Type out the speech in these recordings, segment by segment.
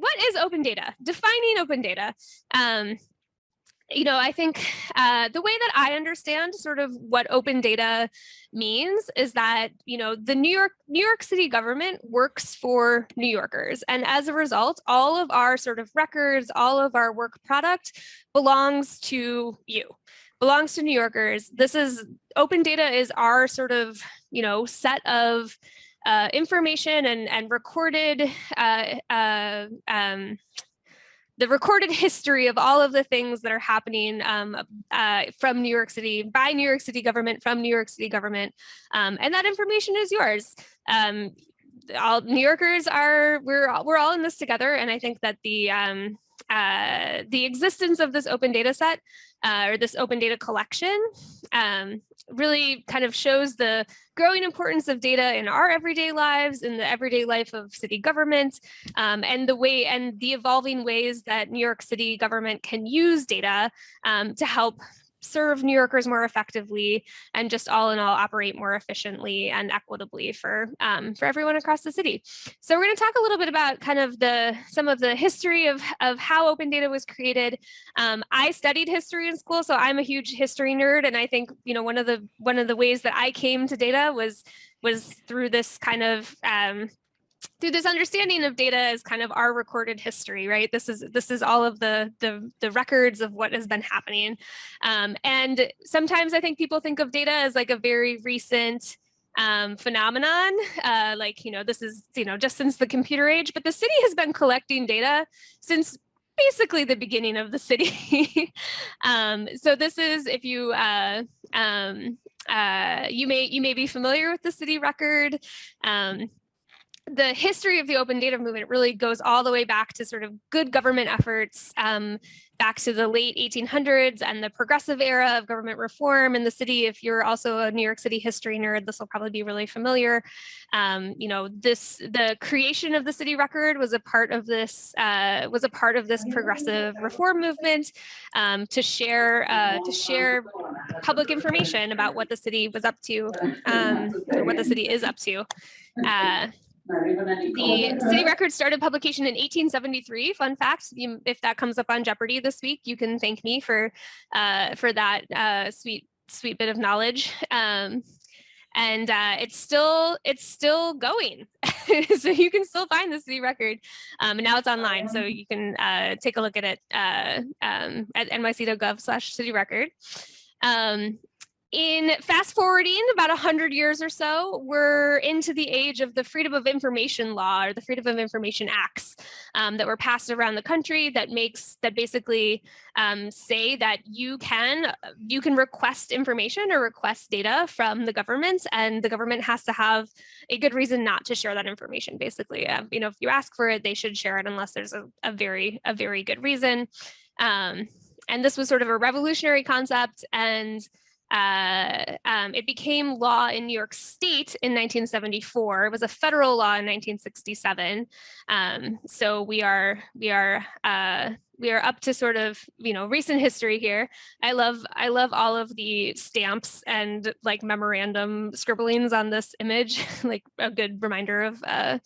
what is open data? Defining open data. Um, you know, I think uh, the way that I understand sort of what open data means is that, you know, the New York New York City government works for New Yorkers. And as a result, all of our sort of records, all of our work product belongs to you, belongs to New Yorkers. This is open data is our sort of, you know, set of uh, information and, and recorded uh, uh, um, the recorded history of all of the things that are happening um, uh, from New York City, by New York City government, from New York City government, um, and that information is yours. Um, all New Yorkers are, we're, we're all in this together, and I think that the, um, uh, the existence of this open data set uh, or this open data collection um, really kind of shows the growing importance of data in our everyday lives, in the everyday life of city government, um, and the way and the evolving ways that New York City government can use data um, to help serve New Yorkers more effectively and just all in all operate more efficiently and equitably for um, for everyone across the city. So we're going to talk a little bit about kind of the some of the history of, of how open data was created. Um, I studied history in school, so I'm a huge history nerd. And I think, you know, one of the one of the ways that I came to data was was through this kind of um, through this understanding of data as kind of our recorded history, right? This is this is all of the the, the records of what has been happening. Um, and sometimes I think people think of data as like a very recent um, phenomenon, uh, like, you know, this is, you know, just since the computer age, but the city has been collecting data since basically the beginning of the city. um, so this is if you uh, um, uh, you may you may be familiar with the city record. Um, the history of the open data movement really goes all the way back to sort of good government efforts um, back to the late 1800s and the progressive era of government reform in the city. If you're also a New York City history nerd, this will probably be really familiar. Um, you know, this the creation of the city record was a part of this uh, was a part of this progressive reform movement um, to share uh, to share public information about what the city was up to, um, or what the city is up to. Uh, the city record started publication in 1873. Fun fact, if that comes up on Jeopardy this week, you can thank me for uh, for that uh, sweet sweet bit of knowledge. Um, and uh, it's still it's still going, so you can still find the city record. Um, and now it's online, so you can uh, take a look at it uh, um, at nyc.gov slash city record. Um, in fast forwarding about 100 years or so, we're into the age of the Freedom of Information Law or the Freedom of Information Acts um, that were passed around the country that makes that basically um, say that you can you can request information or request data from the government and the government has to have a good reason not to share that information basically. Uh, you know if you ask for it they should share it unless there's a, a very a very good reason. Um, and this was sort of a revolutionary concept and uh, um, it became law in New York State in 1974. It was a federal law in 1967. Um, so we are we are uh, we are up to sort of you know recent history here. I love I love all of the stamps and like memorandum scribblings on this image, like a good reminder of uh,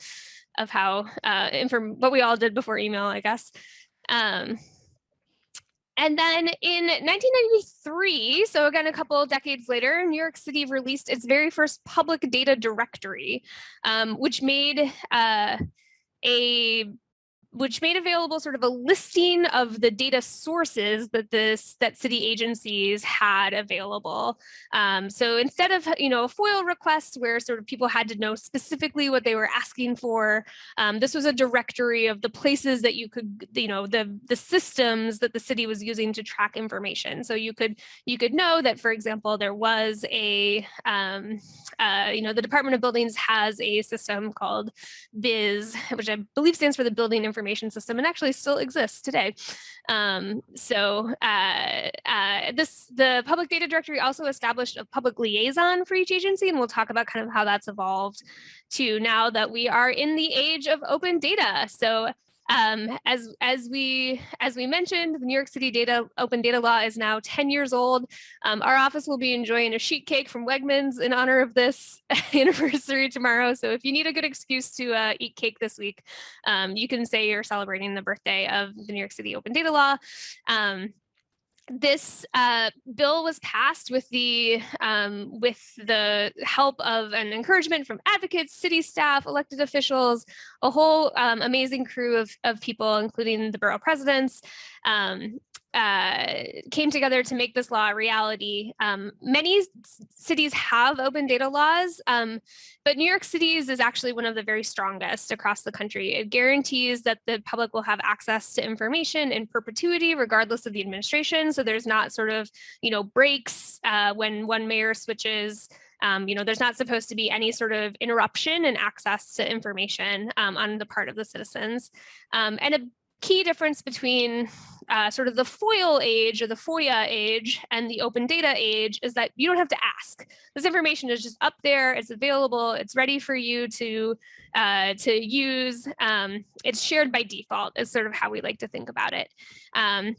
of how uh, inform what we all did before email, I guess. Um, and then in 1993, so again, a couple of decades later, New York City released its very first public data directory, um, which made uh, a which made available sort of a listing of the data sources that this that city agencies had available. Um, so instead of you know a FOIL request where sort of people had to know specifically what they were asking for, um, this was a directory of the places that you could you know the the systems that the city was using to track information. So you could you could know that for example there was a um, uh, you know the Department of Buildings has a system called BIS, which I believe stands for the Building Information information system and actually still exists today. Um, so uh, uh, this the public data directory also established a public liaison for each agency, and we'll talk about kind of how that's evolved to now that we are in the age of open data. So Um, as, as, we, as we mentioned, the New York City data open data law is now 10 years old. Um, our office will be enjoying a sheet cake from Wegmans in honor of this anniversary tomorrow. So if you need a good excuse to uh, eat cake this week, um, you can say you're celebrating the birthday of the New York City open data law. Um, this uh, bill was passed with the um, with the help of an encouragement from advocates, city staff, elected officials, a whole um, amazing crew of, of people, including the borough presidents. Um, uh, came together to make this law a reality. Um, many cities have open data laws, um, but New York City's is actually one of the very strongest across the country. It guarantees that the public will have access to information in perpetuity, regardless of the administration. So there's not sort of, you know, breaks uh, when one mayor switches. Um, you know, there's not supposed to be any sort of interruption in access to information um, on the part of the citizens. Um, and a key difference between uh, sort of the FOIL age or the FOIA age and the open data age is that you don't have to ask. This information is just up there, it's available, it's ready for you to, uh, to use. Um, it's shared by default is sort of how we like to think about it. Um,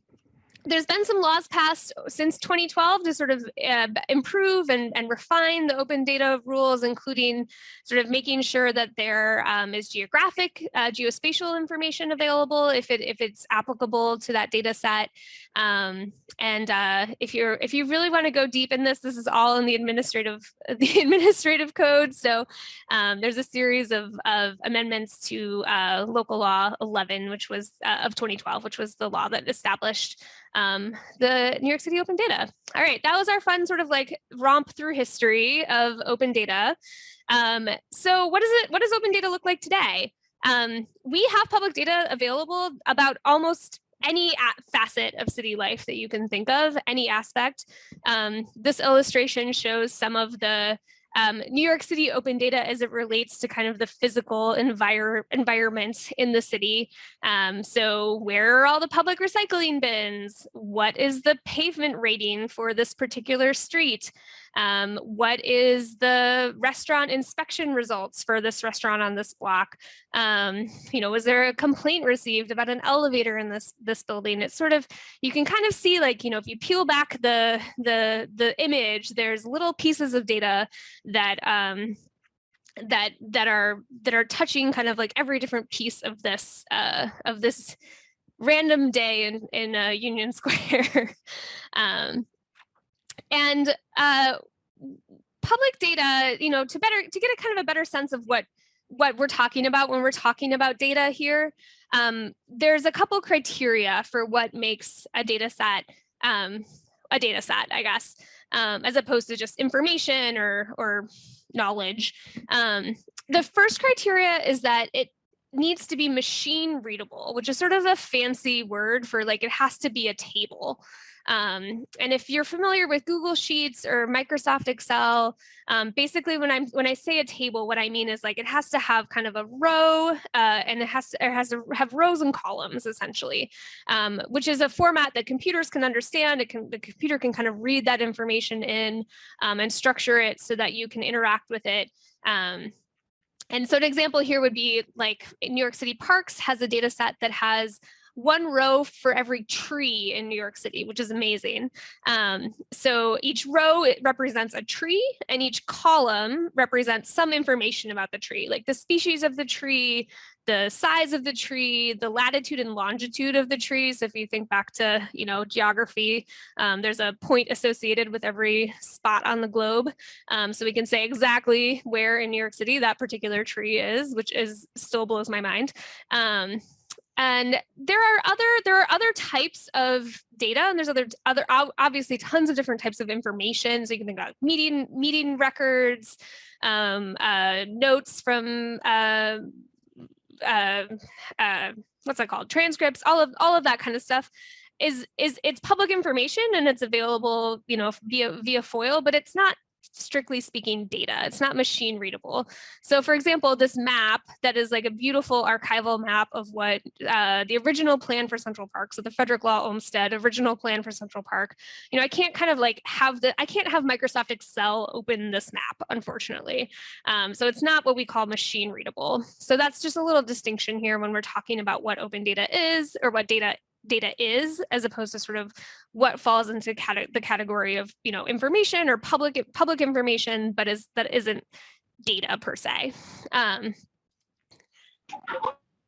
there's been some laws passed since 2012 to sort of uh, improve and, and refine the open data rules, including sort of making sure that there um, is geographic, uh, geospatial information available if it if it's applicable to that data set. Um, and uh, if you're if you really want to go deep in this, this is all in the administrative the administrative code. So um, there's a series of, of amendments to uh, local law 11, which was uh, of 2012, which was the law that established um, the New York City Open Data. All right, that was our fun sort of like romp through history of open data. Um, so what does it? What does open data look like today? Um, we have public data available about almost any facet of city life that you can think of, any aspect. Um, this illustration shows some of the um, New York City open data as it relates to kind of the physical envir environment in the city. Um, so where are all the public recycling bins? What is the pavement rating for this particular street? Um, what is the restaurant inspection results for this restaurant on this block? Um, you know, was there a complaint received about an elevator in this this building? It's sort of you can kind of see like you know if you peel back the the the image, there's little pieces of data that um, that that are that are touching kind of like every different piece of this uh, of this random day in in uh, Union Square. um, and uh, public data, you know, to better to get a kind of a better sense of what what we're talking about when we're talking about data here, um, there's a couple criteria for what makes a data set um, a data set, I guess, um, as opposed to just information or or knowledge. Um, the first criteria is that it needs to be machine readable, which is sort of a fancy word for like it has to be a table. Um, and if you're familiar with Google Sheets or Microsoft Excel, um, basically when I'm when I say a table, what I mean is like it has to have kind of a row uh, and it has to it has to have rows and columns essentially, um, which is a format that computers can understand. It can the computer can kind of read that information in um, and structure it so that you can interact with it. Um, and so an example here would be like New York City Parks has a data set that has one row for every tree in New York City, which is amazing. Um, so each row it represents a tree and each column represents some information about the tree, like the species of the tree, the size of the tree, the latitude and longitude of the trees. If you think back to, you know, geography, um, there's a point associated with every spot on the globe. Um, so we can say exactly where in New York City that particular tree is, which is still blows my mind. Um, and there are other there are other types of data and there's other other obviously tons of different types of information. So you can think about meeting meeting records um, uh, notes from uh, uh, uh, what's that called? Transcripts all of all of that kind of stuff is is it's public information and it's available you know via via foil but it's not strictly speaking data. It's not machine readable. So for example, this map that is like a beautiful archival map of what uh, the original plan for Central Park, so the Frederick Law Olmsted original plan for Central Park, you know, I can't kind of like have the, I can't have Microsoft Excel open this map, unfortunately. Um, so it's not what we call machine readable. So that's just a little distinction here when we're talking about what open data is or what data data is as opposed to sort of what falls into the category of you know information or public public information but is that isn't data per se um,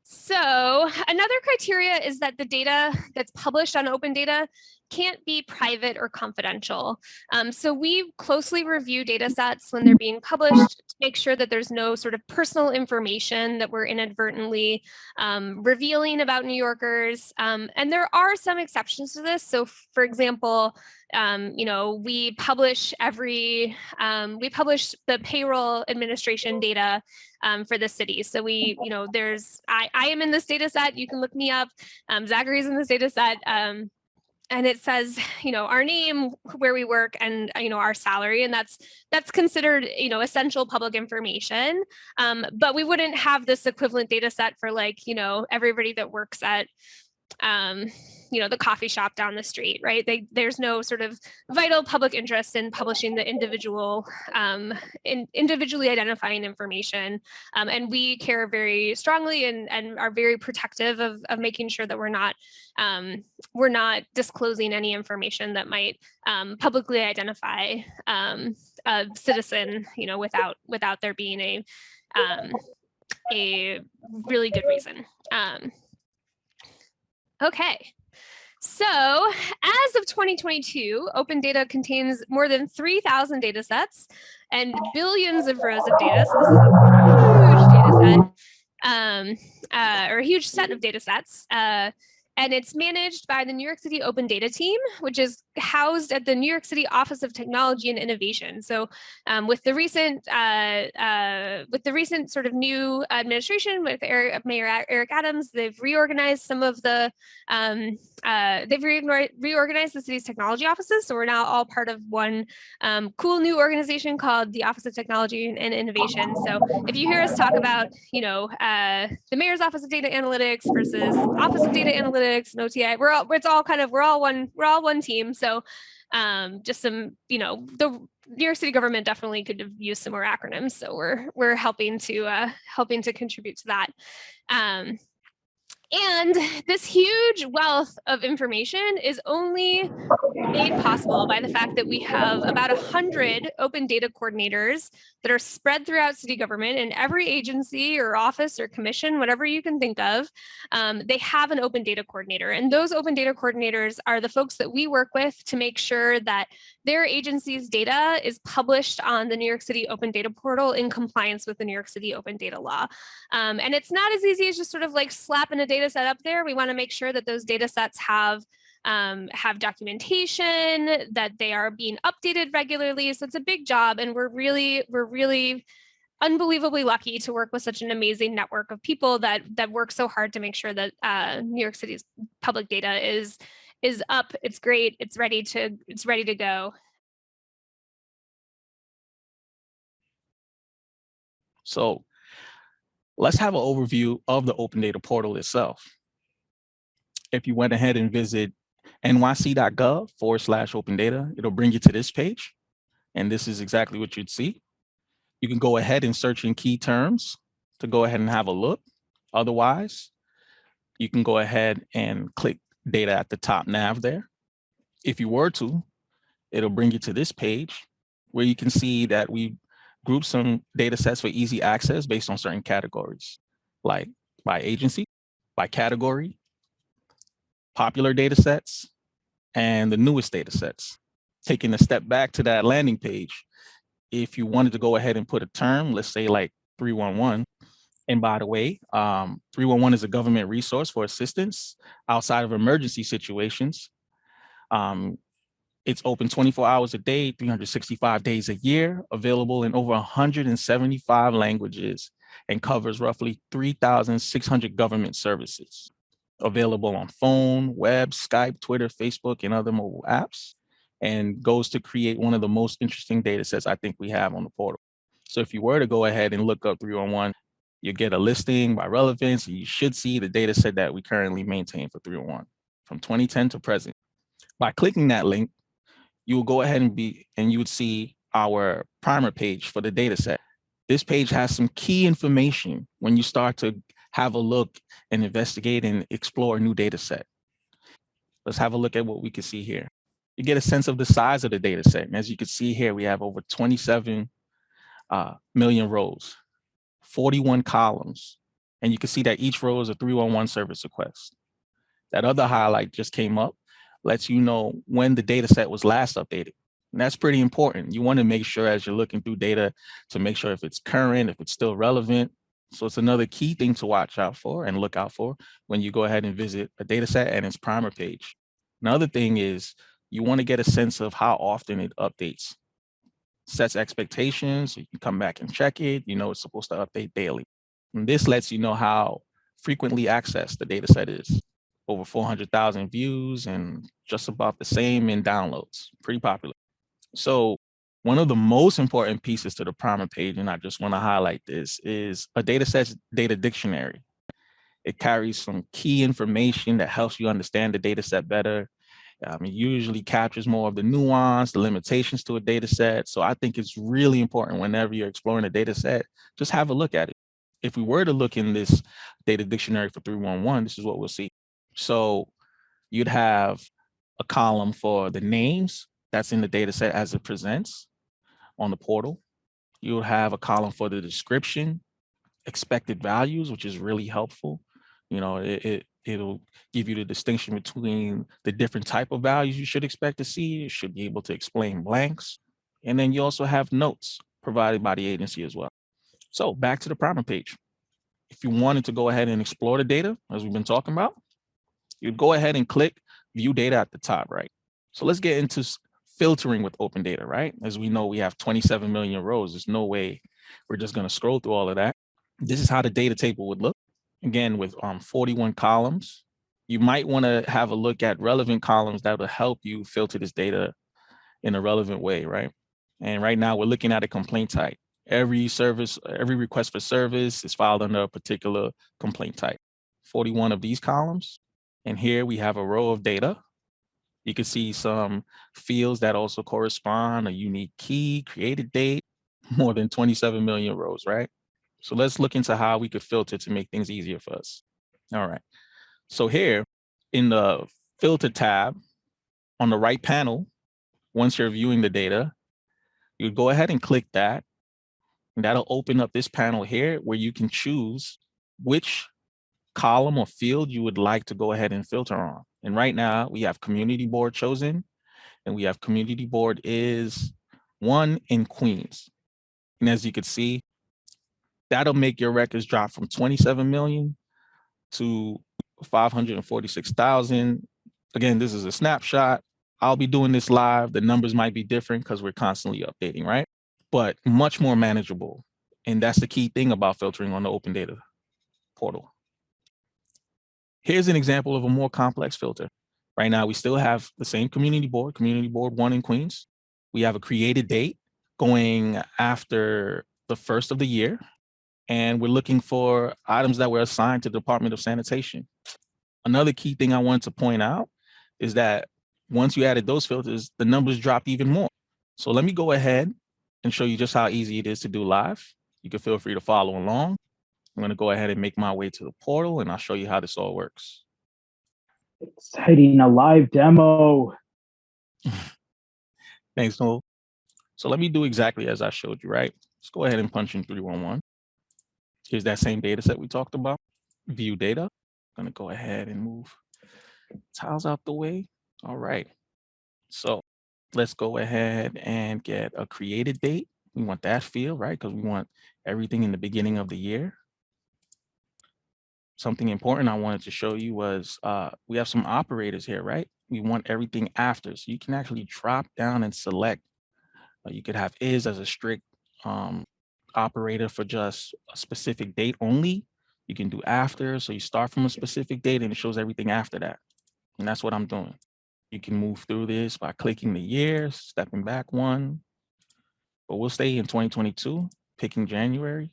so another criteria is that the data that's published on open data can't be private or confidential. Um, so we closely review data sets when they're being published make sure that there's no sort of personal information that we're inadvertently um, revealing about New Yorkers. Um, and there are some exceptions to this. So for example, um, you know, we publish every, um, we publish the payroll administration data um, for the city. So we, you know, there's, I, I am in this data set, you can look me up, um, Zachary's in this data set, and it says you know our name where we work and you know our salary and that's that's considered you know essential public information um, but we wouldn't have this equivalent data set for like you know everybody that works at um, you know, the coffee shop down the street, right? They, there's no sort of vital public interest in publishing the individual, um, in individually identifying information. Um, and we care very strongly and, and are very protective of, of making sure that we're not, um, we're not disclosing any information that might um, publicly identify um, a citizen, you know, without, without there being a, um, a really good reason. Okay. So as of 2022, open data contains more than 3,000 data sets and billions of rows of data. So this is a huge data set, um, uh, or a huge set of data sets. Uh, and it's managed by the New York City Open Data Team, which is housed at the New York City Office of Technology and Innovation. So um, with the recent uh, uh, with the recent sort of new administration with Eric, Mayor Eric Adams, they've reorganized some of the um, uh, they've re reorganized the city's technology offices. So we're now all part of one um, cool new organization called the Office of Technology and Innovation. So if you hear us talk about, you know, uh, the Mayor's Office of Data Analytics versus Office of Data Analytics and OTI, we're all, it's all kind of, we're all one, we're all one team. So um, just some, you know, the New York City government definitely could have used some more acronyms. So we're, we're helping to, uh, helping to contribute to that. Um, and this huge wealth of information is only made possible by the fact that we have about 100 open data coordinators that are spread throughout city government in every agency or office or commission, whatever you can think of, um, they have an open data coordinator. And those open data coordinators are the folks that we work with to make sure that their agency's data is published on the New York City Open Data Portal in compliance with the New York City Open Data Law. Um, and it's not as easy as just sort of like slapping a data set up there. We wanna make sure that those data sets have um, have documentation, that they are being updated regularly. So it's a big job and we're really, we're really unbelievably lucky to work with such an amazing network of people that that work so hard to make sure that uh, New York City's public data is is up, it's great, it's ready to it's ready to go. So let's have an overview of the open data portal itself. If you went ahead and visit nyc.gov forward slash open data. It'll bring you to this page. And this is exactly what you'd see. You can go ahead and search in key terms to go ahead and have a look. Otherwise, you can go ahead and click data at the top nav there. If you were to, it'll bring you to this page where you can see that we group some data sets for easy access based on certain categories, like by agency, by category, popular data sets, and the newest data sets. Taking a step back to that landing page, if you wanted to go ahead and put a term, let's say like 311, and by the way, um, 311 is a government resource for assistance outside of emergency situations. Um, it's open 24 hours a day, 365 days a year, available in over 175 languages, and covers roughly 3,600 government services available on phone, web, Skype, Twitter, Facebook, and other mobile apps. and goes to create one of the most interesting data sets I think we have on the portal. So if you were to go ahead and look up 311, you get a listing by relevance, and you should see the data set that we currently maintain for 301 from 2010 to present. By clicking that link, you will go ahead and be and you would see our primer page for the data set. This page has some key information when you start to have a look and investigate and explore a new data set. Let's have a look at what we can see here. You get a sense of the size of the data set. And as you can see here, we have over 27 uh, million rows, 41 columns. And you can see that each row is a 311 service request. That other highlight just came up, lets you know when the data set was last updated. And that's pretty important. You want to make sure as you're looking through data to make sure if it's current, if it's still relevant. So it's another key thing to watch out for and look out for when you go ahead and visit a data set and its primer page. Another thing is you want to get a sense of how often it updates. Sets expectations, you can come back and check it. You know it's supposed to update daily. And this lets you know how frequently accessed the data set is. Over 400,000 views and just about the same in downloads, pretty popular. So one of the most important pieces to the primer page, and I just want to highlight this, is a data set data dictionary. It carries some key information that helps you understand the data set better. Um, it usually captures more of the nuance, the limitations to a data set. So I think it's really important whenever you're exploring a data set, just have a look at it. If we were to look in this data dictionary for 311, this is what we'll see. So you'd have a column for the names that's in the data set as it presents on the portal. You'll have a column for the description, expected values, which is really helpful. You know, it, it it'll give you the distinction between the different type of values you should expect to see. You should be able to explain blanks. And then you also have notes provided by the agency as well. So back to the primer page. If you wanted to go ahead and explore the data, as we've been talking about, you'd go ahead and click view data at the top, right? So let's get into filtering with open data, right? As we know, we have 27 million rows. There's no way we're just gonna scroll through all of that. This is how the data table would look. Again, with um, 41 columns, you might wanna have a look at relevant columns that will help you filter this data in a relevant way, right? And right now we're looking at a complaint type. Every service, every request for service is filed under a particular complaint type. 41 of these columns. And here we have a row of data you can see some fields that also correspond, a unique key, created date, more than 27 million rows, right? So let's look into how we could filter to make things easier for us. All right. So here in the filter tab on the right panel, once you're viewing the data, you go ahead and click that. And that'll open up this panel here where you can choose which column or field you would like to go ahead and filter on. And right now we have community board chosen and we have community board is one in Queens. And as you can see, that'll make your records drop from 27 million to 546,000. Again, this is a snapshot. I'll be doing this live. The numbers might be different because we're constantly updating, right? But much more manageable. And that's the key thing about filtering on the open data portal. Here's an example of a more complex filter. Right now, we still have the same community board, community board one in Queens. We have a created date going after the first of the year. And we're looking for items that were assigned to the Department of Sanitation. Another key thing I wanted to point out is that once you added those filters, the numbers dropped even more. So let me go ahead and show you just how easy it is to do live. You can feel free to follow along. I'm going to go ahead and make my way to the portal and I'll show you how this all works. Exciting, a live demo. Thanks, Noel. So let me do exactly as I showed you, right? Let's go ahead and punch in 311. Here's that same data set we talked about, view data. I'm gonna go ahead and move tiles out the way. All right, so let's go ahead and get a created date. We want that field, right? Because we want everything in the beginning of the year something important I wanted to show you was uh, we have some operators here, right? We want everything after. So you can actually drop down and select. Uh, you could have is as a strict um, operator for just a specific date only. You can do after. So you start from a specific date and it shows everything after that. And that's what I'm doing. You can move through this by clicking the year, stepping back one. But we'll stay in 2022, picking January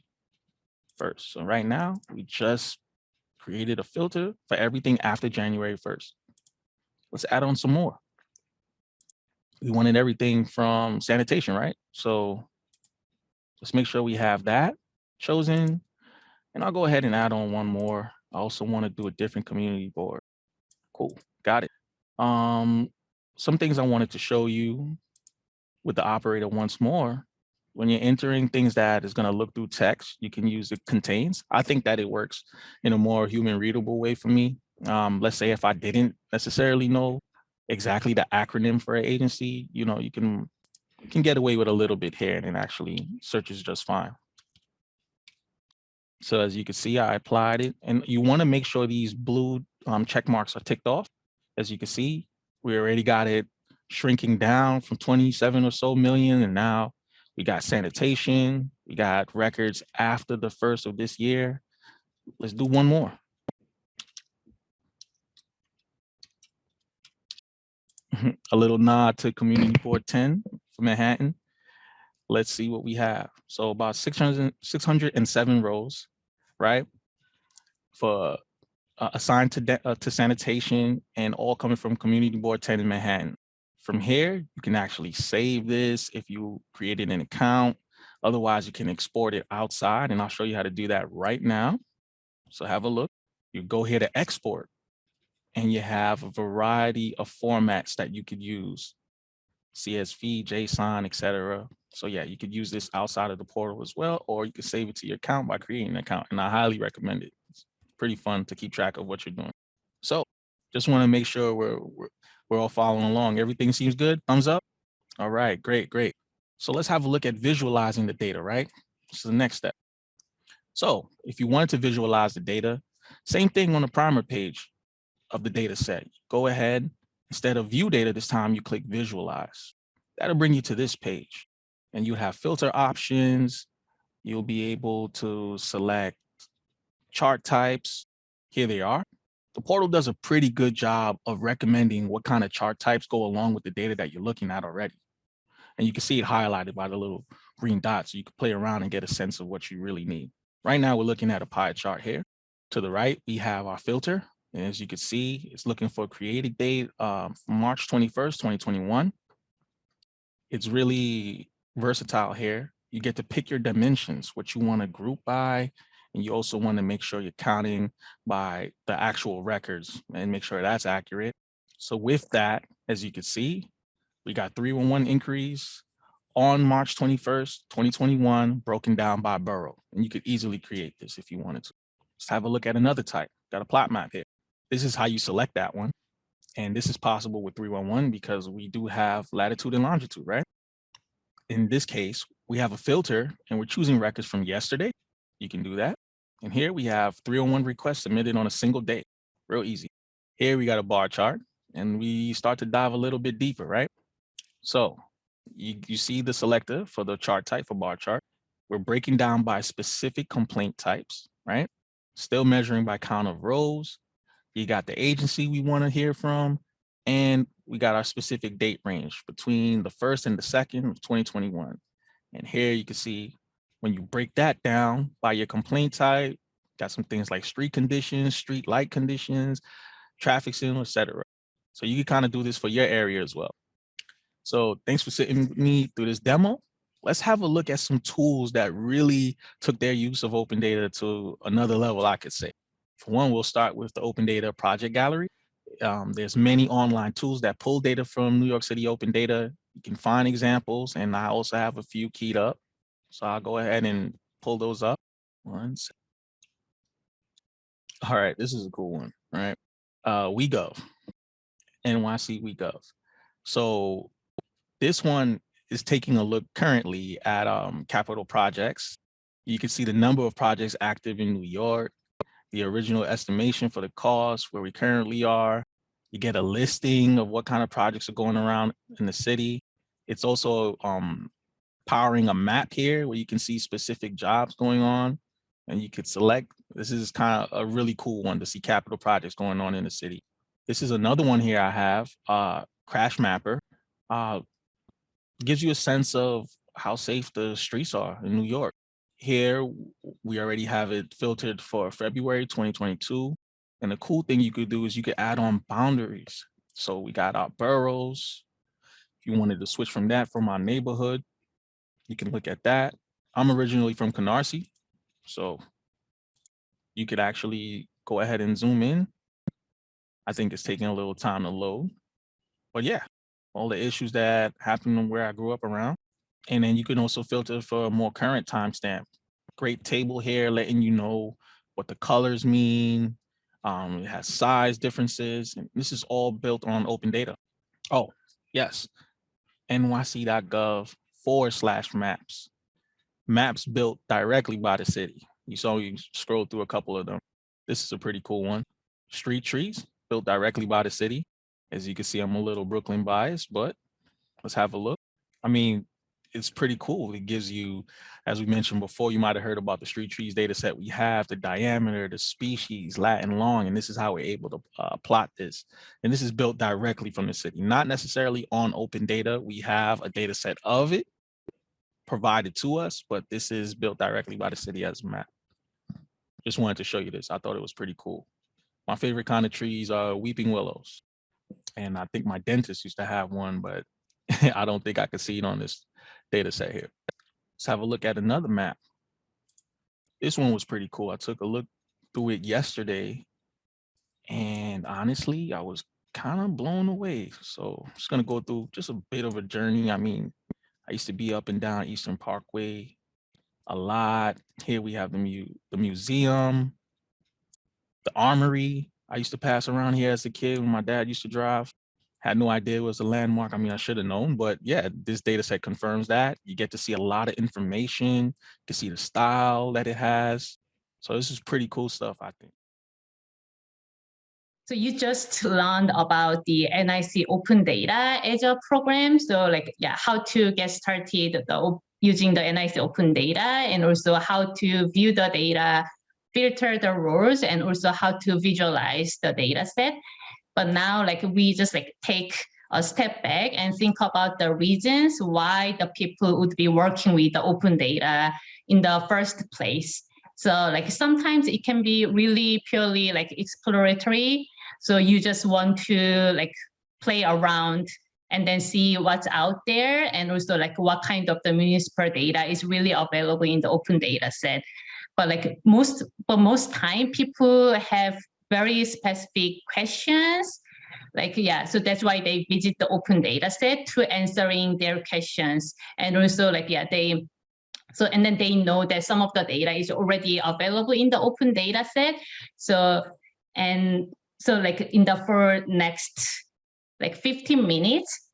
first. So right now, we just created a filter for everything after January 1st. Let's add on some more. We wanted everything from sanitation, right? So let's make sure we have that chosen. And I'll go ahead and add on one more. I also want to do a different community board. Cool, got it. Um, some things I wanted to show you with the operator once more. When you're entering things that is going to look through text, you can use the contains. I think that it works in a more human readable way for me. Um, let's say if I didn't necessarily know exactly the acronym for an agency, you know, you can you can get away with a little bit here and it actually searches just fine. So as you can see, I applied it and you want to make sure these blue um, check marks are ticked off. As you can see, we already got it shrinking down from 27 or so million. And now we got sanitation, we got records after the first of this year. Let's do one more. a little nod to community board 10 for Manhattan. Let's see what we have. So about 600, 607 rows, right? For uh, assigned to, uh, to sanitation and all coming from community board 10 in Manhattan. From here, you can actually save this if you created an account. Otherwise, you can export it outside and I'll show you how to do that right now. So have a look. You go here to export and you have a variety of formats that you could use. CSV, JSON, etc. So yeah, you could use this outside of the portal as well, or you can save it to your account by creating an account. And I highly recommend it. It's pretty fun to keep track of what you're doing. So just want to make sure we're, we're, we're all following along. Everything seems good. Thumbs up. All right, great, great. So let's have a look at visualizing the data, right? This is the next step. So if you wanted to visualize the data, same thing on the primer page of the data set. Go ahead, instead of view data this time, you click visualize. That'll bring you to this page and you have filter options. You'll be able to select chart types. Here they are. The portal does a pretty good job of recommending what kind of chart types go along with the data that you're looking at already. And you can see it highlighted by the little green dots. So you can play around and get a sense of what you really need. Right now, we're looking at a pie chart here. To the right, we have our filter. And as you can see, it's looking for created date um, March 21st, 2021. It's really versatile here. You get to pick your dimensions, what you want to group by, and you also want to make sure you're counting by the actual records and make sure that's accurate. So with that, as you can see, we got 311 increase on March 21st, 2021, broken down by borough. And you could easily create this if you wanted to. Let's have a look at another type. Got a plot map here. This is how you select that one. And this is possible with 311 because we do have latitude and longitude, right? In this case, we have a filter and we're choosing records from yesterday. You can do that. And here we have 301 requests submitted on a single day. Real easy. Here we got a bar chart and we start to dive a little bit deeper, right? So you, you see the selector for the chart type for bar chart. We're breaking down by specific complaint types, right? Still measuring by count of rows. You got the agency we want to hear from, and we got our specific date range between the first and the second of 2021. And here you can see when you break that down by your complaint type, got some things like street conditions, street light conditions, traffic signal, etc. So you can kind of do this for your area as well. So thanks for sitting with me through this demo. Let's have a look at some tools that really took their use of open data to another level, I could say. For one, we'll start with the open data project gallery. Um, there's many online tools that pull data from New York City open data. You can find examples and I also have a few keyed up. So I'll go ahead and pull those up. Second. All right, this is a cool one, right? Uh, WeGov, NYC WeGov. So this one is taking a look currently at um, capital projects. You can see the number of projects active in New York, the original estimation for the cost, where we currently are. You get a listing of what kind of projects are going around in the city. It's also um, powering a map here where you can see specific jobs going on and you could select. This is kind of a really cool one to see capital projects going on in the city. This is another one here I have, uh, Crash Mapper. Uh, gives you a sense of how safe the streets are in New York. Here, we already have it filtered for February 2022. And the cool thing you could do is you could add on boundaries. So we got our boroughs. If you wanted to switch from that from our neighborhood, you can look at that. I'm originally from Canarsie, so you could actually go ahead and zoom in. I think it's taking a little time to load, but yeah, all the issues that happened where I grew up around. And then you can also filter for a more current timestamp. Great table here letting you know what the colors mean. Um, it has size differences, and this is all built on open data. Oh, yes, nyc.gov forward slash maps. Maps built directly by the city. You saw you scroll through a couple of them. This is a pretty cool one. Street trees built directly by the city. As you can see, I'm a little Brooklyn biased, but let's have a look. I mean, it's pretty cool. It gives you, as we mentioned before, you might have heard about the street trees data set we have, the diameter, the species, Latin long, and this is how we're able to uh, plot this. And this is built directly from the city, not necessarily on open data. We have a data set of it provided to us, but this is built directly by the city as a map. Just wanted to show you this. I thought it was pretty cool. My favorite kind of trees are weeping willows. And I think my dentist used to have one, but I don't think I could see it on this data set here. Let's have a look at another map. This one was pretty cool. I took a look through it yesterday. And honestly, I was kind of blown away. So I'm just gonna go through just a bit of a journey. I mean, I used to be up and down Eastern Parkway a lot. Here we have the mu the museum, the armory. I used to pass around here as a kid when my dad used to drive. Had no idea it was a landmark. I mean, I should have known, but yeah, this data set confirms that. You get to see a lot of information. You can see the style that it has. So this is pretty cool stuff, I think. So you just learned about the NYC Open Data Azure program. So like, yeah, how to get started the, using the NYC Open Data and also how to view the data, filter the rows, and also how to visualize the data set. But now like we just like take a step back and think about the reasons why the people would be working with the open data in the first place. So like sometimes it can be really purely like exploratory. So you just want to like play around and then see what's out there and also like what kind of the municipal data is really available in the open data set. But like most, but most time people have very specific questions. Like yeah so that's why they visit the open data set to answering their questions. And also like yeah they so and then they know that some of the data is already available in the open data set. So and so like in the for next like 15 minutes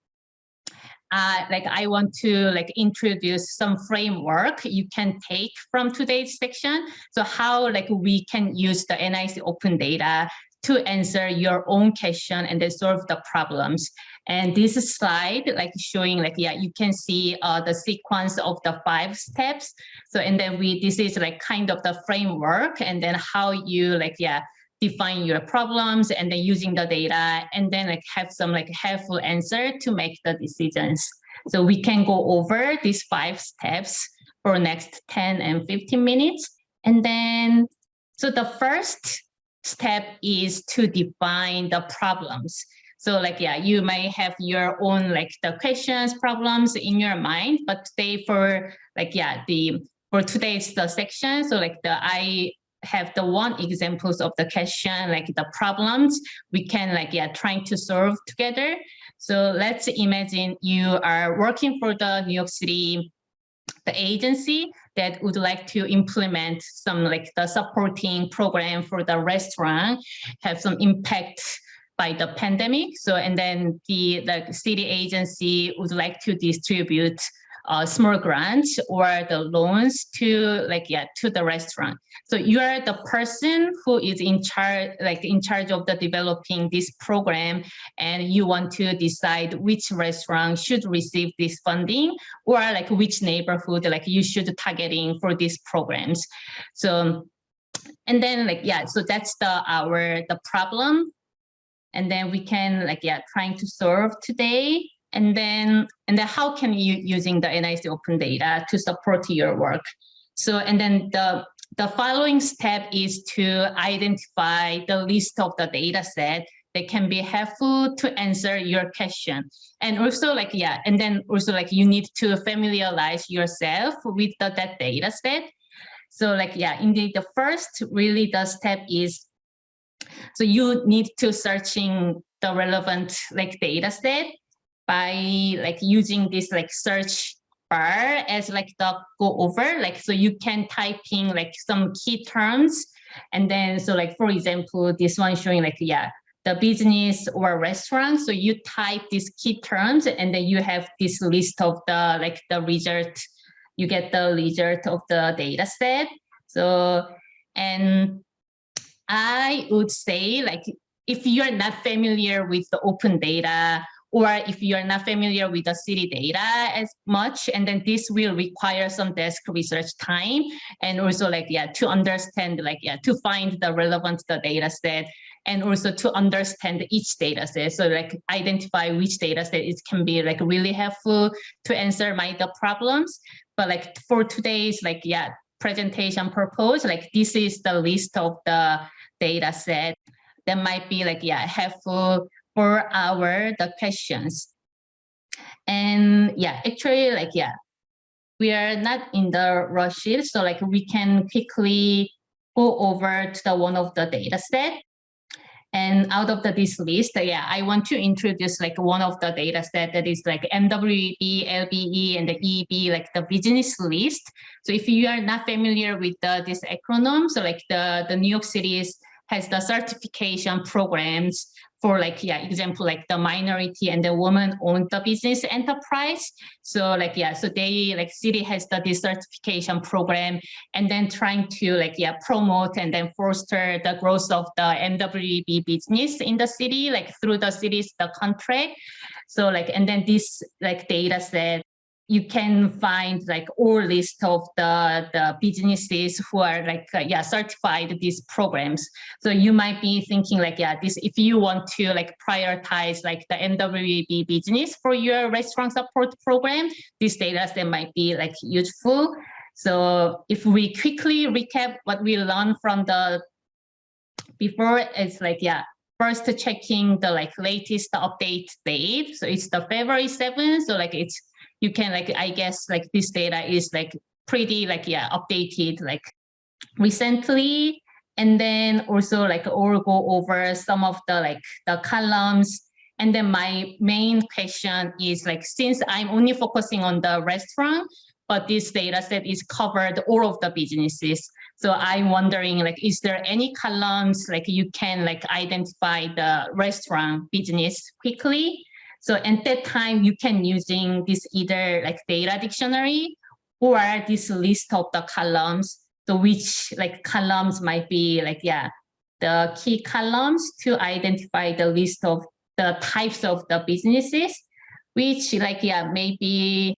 uh, like I want to like introduce some framework you can take from today's section. So how like we can use the NYC open data to answer your own question and then solve the problems. And this slide like showing like, yeah, you can see uh, the sequence of the five steps. So, and then we, this is like kind of the framework and then how you like, yeah, define your problems and then using the data and then like have some like helpful answer to make the decisions. So we can go over these five steps for next 10 and 15 minutes. And then, so the first step is to define the problems. So like, yeah, you may have your own like the questions, problems in your mind, but today for like, yeah, the, for today's the section, so like the, I have the one examples of the question, like the problems we can like, yeah, trying to solve together. So let's imagine you are working for the New York City, the agency that would like to implement some like the supporting program for the restaurant, have some impact by the pandemic. So, and then the, the city agency would like to distribute uh, small grants or the loans to like yeah to the restaurant so you are the person who is in charge like in charge of the developing this program and you want to decide which restaurant should receive this funding or like which neighborhood like you should targeting for these programs. So and then like yeah so that's the our the problem. And then we can like yeah trying to solve today. And then and then how can you using the NYC open data to support your work? So and then the the following step is to identify the list of the data set that can be helpful to answer your question. And also like yeah and then also like you need to familiarize yourself with the, that data set. So like yeah indeed the first really the step is so you need to searching the relevant like data set by like using this like search bar as like the go over like so you can type in like some key terms. And then so like for example this one showing like yeah the business or restaurant. So you type these key terms and then you have this list of the like the result. You get the result of the data set. So and I would say like if you're not familiar with the open data or if you're not familiar with the city data as much and then this will require some desk research time and also like yeah to understand like yeah to find the relevant the data set and also to understand each data set. So like identify which data set it can be like really helpful to answer my the problems. But like for today's like yeah presentation purpose like this is the list of the data set that might be like, yeah, helpful for our the questions. And yeah, actually like, yeah, we are not in the rush so like we can quickly go over to the one of the data set. And out of the, this list, yeah, I want to introduce like one of the data set that is like MWB, LBE, and the EB, like the business list. So if you are not familiar with the, this acronym, so like the, the New York City's has the certification programs for like, yeah, example, like the minority and the woman owned the business enterprise. So like, yeah, so they like city has the this certification program and then trying to like, yeah, promote and then foster the growth of the MWB business in the city, like through the city's the contract. So like, and then this like data set you can find like all list of the, the businesses who are like, uh, yeah, certified these programs. So you might be thinking like, yeah, this, if you want to like prioritize like the MWB business for your restaurant support program, this data set might be like useful. So if we quickly recap what we learned from the before, it's like, yeah, first checking the like latest update date. So it's the February 7th. So like it's you can like, I guess like this data is like pretty like, yeah, updated like recently. And then also like or go over some of the like the columns. And then my main question is like, since I'm only focusing on the restaurant, but this data set is covered all of the businesses. So I'm wondering, like, is there any columns like you can like identify the restaurant business quickly? So at that time, you can using this either like data dictionary or this list of the columns. So which like columns might be like, yeah, the key columns to identify the list of the types of the businesses, which like, yeah, maybe,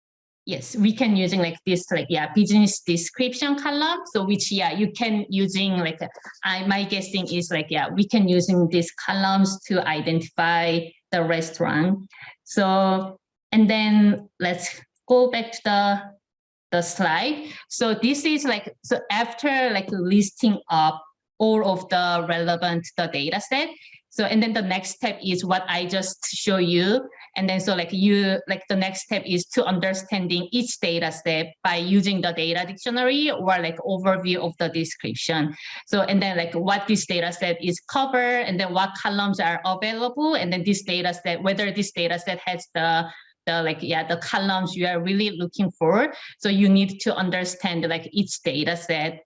yes, we can using like this, like, yeah, business description column. So which, yeah, you can using like, I, my guessing is like, yeah, we can using these columns to identify the restaurant. So, and then let's go back to the, the slide. So this is like, so after like listing up all of the relevant the data set, so, and then the next step is what I just show you. And then so like you, like the next step is to understanding each data step by using the data dictionary or like overview of the description. So, and then like what this data set is covered and then what columns are available. And then this data set, whether this data set has the the like yeah the columns you are really looking for so you need to understand like each data set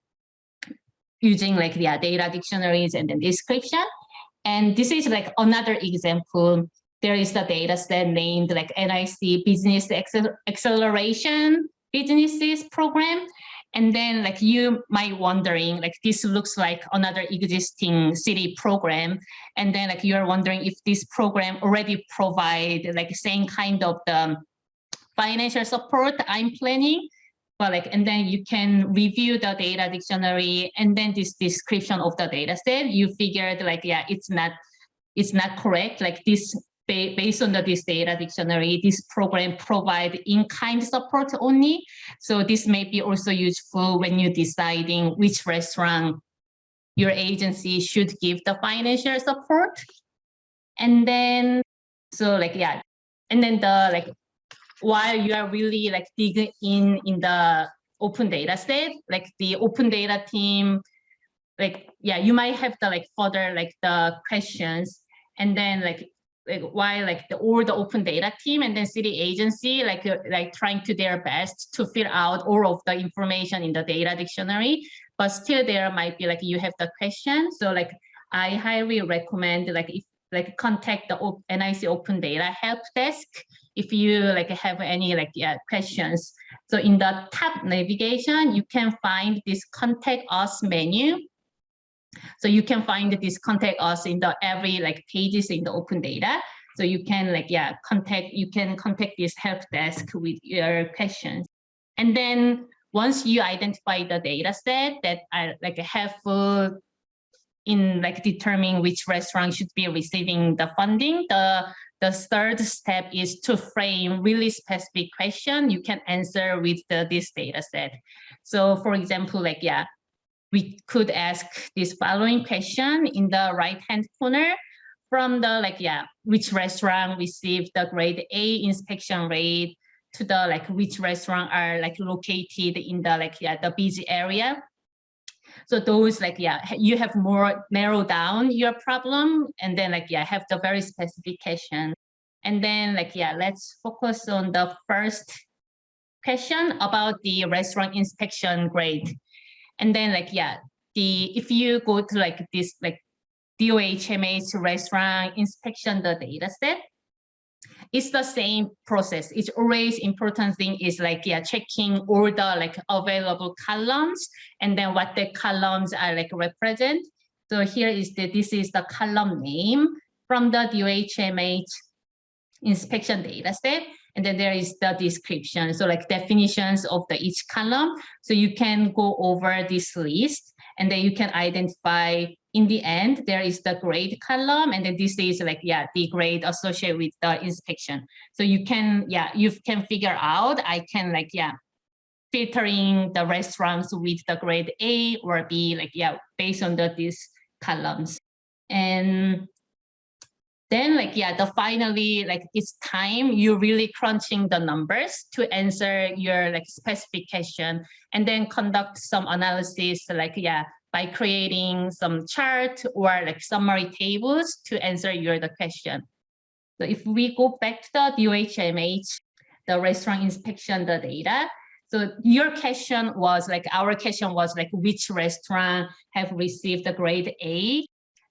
using like yeah data dictionaries and then description and this is like another example. There is the data set named like NYC Business Acceleration Businesses Program. And then like you might wondering like this looks like another existing city program. And then like you're wondering if this program already provide like same kind of the financial support I'm planning like, and then you can review the data dictionary and then this description of the data set, you figured like, yeah, it's not it's not correct, like this based on the this data dictionary, this program provide in-kind support only. So this may be also useful when you're deciding which restaurant your agency should give the financial support. And then, so like, yeah, and then the like, while you are really like digging in in the open data set, like the open data team, like, yeah, you might have the like further like the questions and then like like why like the or the open data team and then city agency like uh, like trying to their best to fill out all of the information in the data dictionary. But still there might be like you have the question. So like i highly recommend like if like contact the NYC open data help desk if you like have any like yeah questions so in the top navigation you can find this contact us menu so you can find this contact us in the every like pages in the open data. So you can like, yeah, contact, you can contact this help desk with your questions. And then once you identify the data set that are like helpful in like determining which restaurant should be receiving the funding, the the third step is to frame really specific question you can answer with the, this data set. So for example, like, yeah, we could ask this following question in the right hand corner from the like yeah which restaurant received the grade a inspection rate to the like which restaurant are like located in the like yeah the busy area so those like yeah you have more narrow down your problem and then like yeah have the very specification. and then like yeah let's focus on the first question about the restaurant inspection grade and then like, yeah, the if you go to like this like DOHMH restaurant inspection the data set, it's the same process. It's always important thing is like, yeah, checking all the like available columns and then what the columns are like represent. So here is the, this is the column name from the DOHMH inspection data set. And then there is the description. So like definitions of the each column. So you can go over this list and then you can identify in the end, there is the grade column. And then this is like, yeah, the grade associated with the inspection. So you can, yeah, you can figure out, I can like, yeah, filtering the restaurants with the grade A or B, like, yeah, based on the, these columns. And then like yeah the finally like it's time you really crunching the numbers to answer your like specification and then conduct some analysis like yeah by creating some chart or like summary tables to answer your the question so if we go back to the DOHMH the restaurant inspection the data so your question was like our question was like which restaurant have received the grade A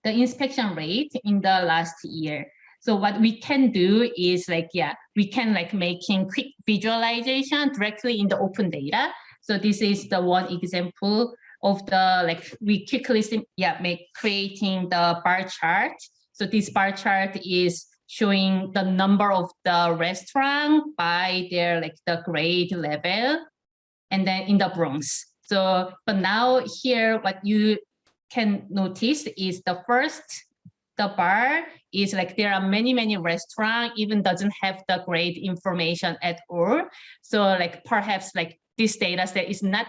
the inspection rate in the last year. So what we can do is like, yeah, we can like making quick visualization directly in the open data. So this is the one example of the like we quickly yeah make creating the bar chart. So this bar chart is showing the number of the restaurant by their like the grade level and then in the Bronx. So but now here what you can notice is the first, the bar is like there are many, many restaurants even doesn't have the grade information at all. So like perhaps like this data set is not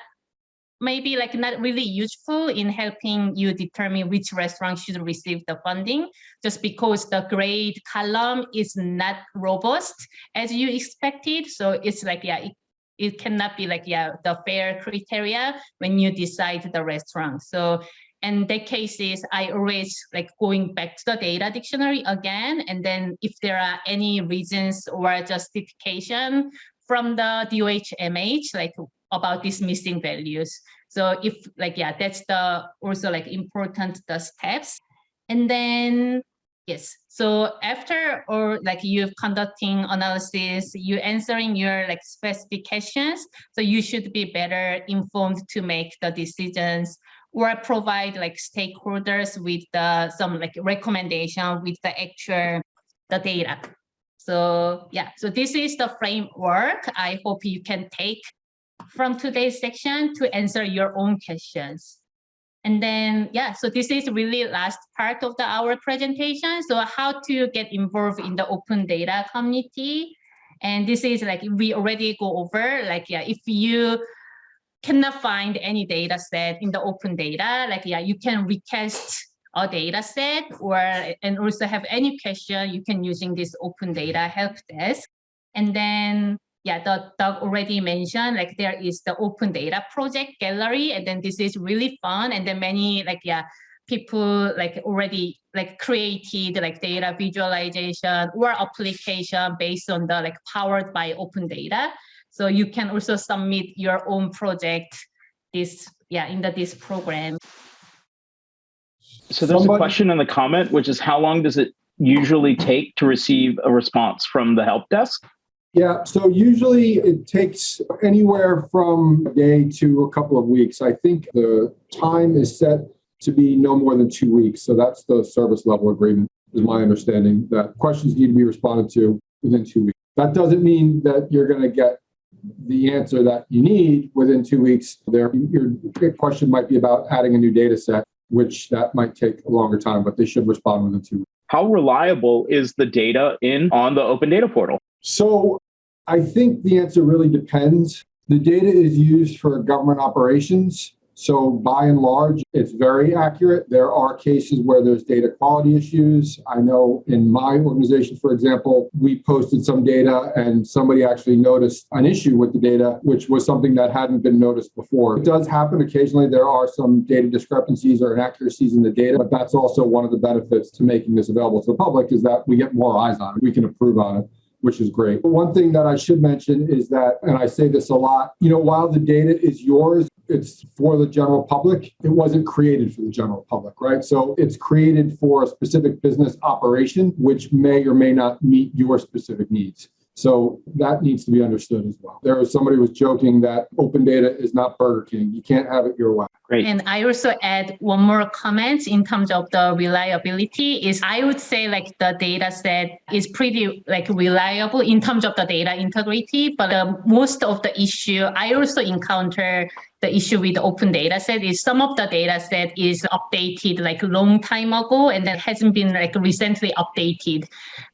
maybe like not really useful in helping you determine which restaurant should receive the funding just because the grade column is not robust as you expected so it's like yeah it, it cannot be like yeah the fair criteria when you decide the restaurant so and the cases I always like going back to the data dictionary again. And then if there are any reasons or justification from the DOHMH, like about these missing values. So if like, yeah, that's the also like important the steps. And then, yes. So after or like you've conducting analysis, you answering your like specifications. So you should be better informed to make the decisions or provide like stakeholders with the, some like recommendation with the actual the data. So yeah, so this is the framework I hope you can take from today's section to answer your own questions. And then, yeah, so this is really last part of the our presentation. So how to get involved in the open data community. And this is like, we already go over, like, yeah, if you cannot find any data set in the open data, like, yeah, you can request a data set or, and also have any question you can using this open data help desk. And then yeah, the Doug already mentioned, like there is the open data project gallery, and then this is really fun. And then many like, yeah, people like already like created like data visualization or application based on the like powered by open data. So you can also submit your own project this, yeah, in the this program. So there's a question in the comment, which is how long does it usually take to receive a response from the help desk? Yeah, so usually it takes anywhere from a day to a couple of weeks. I think the time is set to be no more than two weeks. So that's the service level agreement, is my understanding, that questions need to be responded to within two weeks. That doesn't mean that you're going to get the answer that you need within two weeks. There, your question might be about adding a new data set, which that might take a longer time, but they should respond within two weeks. How reliable is the data in on the open data portal? So I think the answer really depends. The data is used for government operations. So by and large, it's very accurate. There are cases where there's data quality issues. I know in my organization, for example, we posted some data and somebody actually noticed an issue with the data, which was something that hadn't been noticed before. It does happen occasionally. There are some data discrepancies or inaccuracies in the data, but that's also one of the benefits to making this available to the public is that we get more eyes on it. We can approve on it which is great. One thing that I should mention is that, and I say this a lot, you know, while the data is yours, it's for the general public. It wasn't created for the general public, right? So it's created for a specific business operation, which may or may not meet your specific needs. So that needs to be understood as well. There was somebody was joking that open data is not Burger King. You can't have it your way. Great. And I also add one more comment in terms of the reliability is I would say like the data set is pretty like reliable in terms of the data integrity, but the, most of the issue I also encounter the issue with the open data set is some of the data set is updated like long time ago and that hasn't been like recently updated.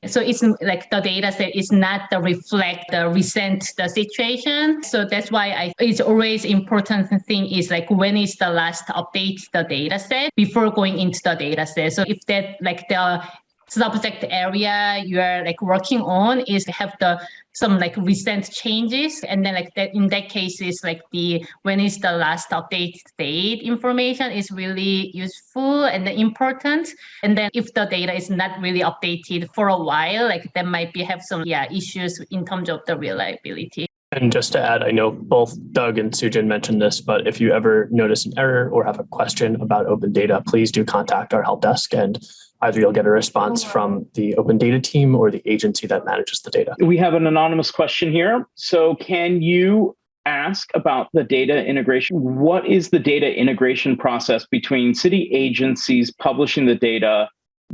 So it's like the data set is not the reflect the recent the situation. So that's why I it's always important thing is like when is the last update the data set before going into the data set. So if that like the subject area you're like working on is have the some like recent changes and then like that in that case is like the when is the last update date information is really useful and important and then if the data is not really updated for a while like there might be have some yeah issues in terms of the reliability And just to add, I know both Doug and Sujin mentioned this, but if you ever notice an error or have a question about open data, please do contact our help desk and either you'll get a response from the open data team or the agency that manages the data. We have an anonymous question here. So can you ask about the data integration? What is the data integration process between city agencies publishing the data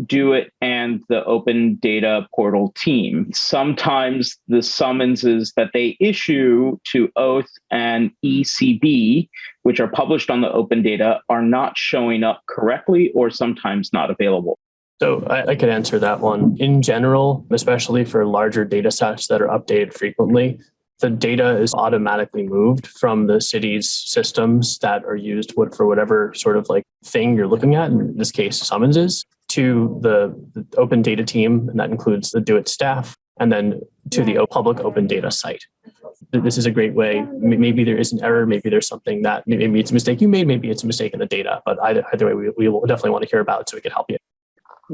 DoITT and the open data portal team. Sometimes the summonses that they issue to Oath and ECB, which are published on the open data, are not showing up correctly or sometimes not available. So I, I could answer that one. In general, especially for larger data sets that are updated frequently, the data is automatically moved from the city's systems that are used for whatever sort of like thing you're looking at, in this case, summonses, to the, the open data team, and that includes the DoITT staff, and then to the public open data site. This is a great way. Maybe there is an error, maybe there's something that, maybe it's a mistake you made, maybe it's a mistake in the data, but either, either way, we, we will definitely want to hear about it so we can help you.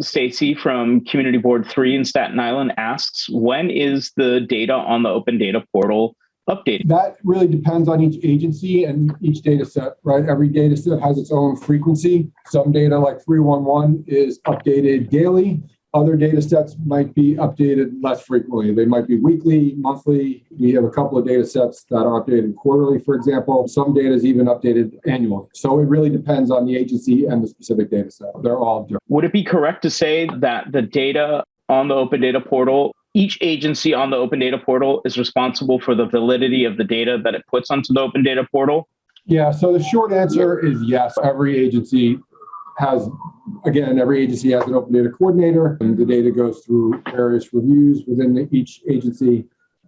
Stacy from Community Board 3 in Staten Island asks, when is the data on the open data portal updated? That really depends on each agency and each data set, right? Every data set has its own frequency. Some data like 311 is updated daily. Other data sets might be updated less frequently. They might be weekly, monthly. We have a couple of data sets that are updated quarterly, for example. Some data is even updated annually. So it really depends on the agency and the specific data set. They're all different. Would it be correct to say that the data on the open data portal, each agency on the open data portal is responsible for the validity of the data that it puts onto the open data portal? Yeah, so the short answer is yes. Every agency has, again, every agency has an open data coordinator, and the data goes through various reviews within the- each agency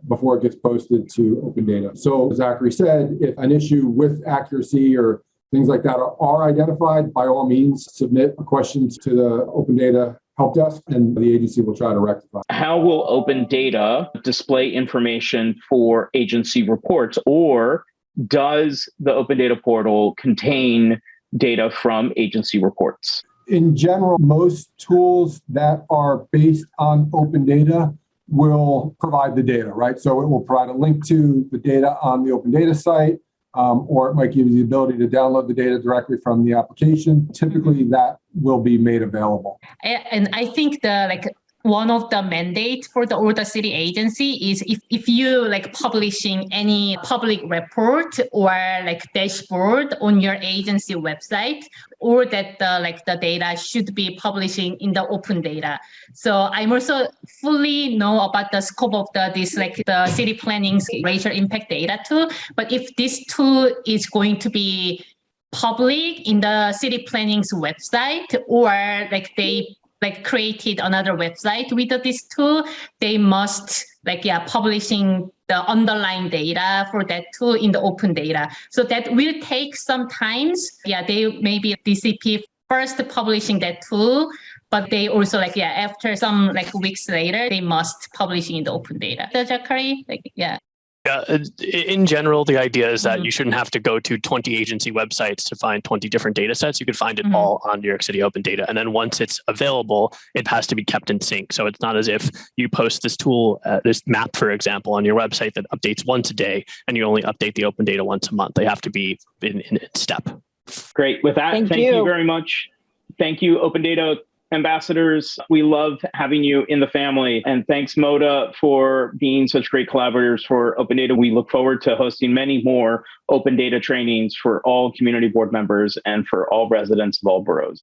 before it gets posted to open data. So Zachary said, if an issue with accuracy or things like that are, are identified, by all means, submit a question to the open data help desk and the agency will try to rectify. How will open data display information for agency reports or does the open data portal contain data from agency reports? in general, most tools that are based on open data will provide the data, right? So it will provide a link to the data on the open data site, um, or it might give you the ability to download the data directly from the application. Typically, that will be made available. And I think the like one of the mandates for the the city agency is if, if you like publishing any public report or like dashboard on your agency website or that the like the data should be publishing in the open data. So i'm also fully know about the scope of the this like the city planning's racial impact data tool but if this tool is going to be public in the city planning's website or like they like created another website. With this tool they must like yeah publishing the underlying data for that tool in the open data. So that will take some times. Yeah they maybe dcp first publishing that tool but they also like yeah after some like weeks later they must publish in the open data. So Zachary, like Yeah, uh, in general, the idea is that Mhm. you shouldn't have to go to 20 agency websites to find 20 different data sets. You could find it Mhm. all on New York City Open Data. And then once it's available, it has to be kept in sync. So it's not as if you post this tool, uh, this map, for example, on your website that updates once a day and you only update the open data once a month. They have to be in, in step. Great. With that, Thank thank, you. you. very much. Thank you, Open Data ambassadors. We love having you in the family. And thanks, Moda, for being such great collaborators for Open Data. We look forward to hosting many more open data trainings for all community board members and for all residents of all boroughs.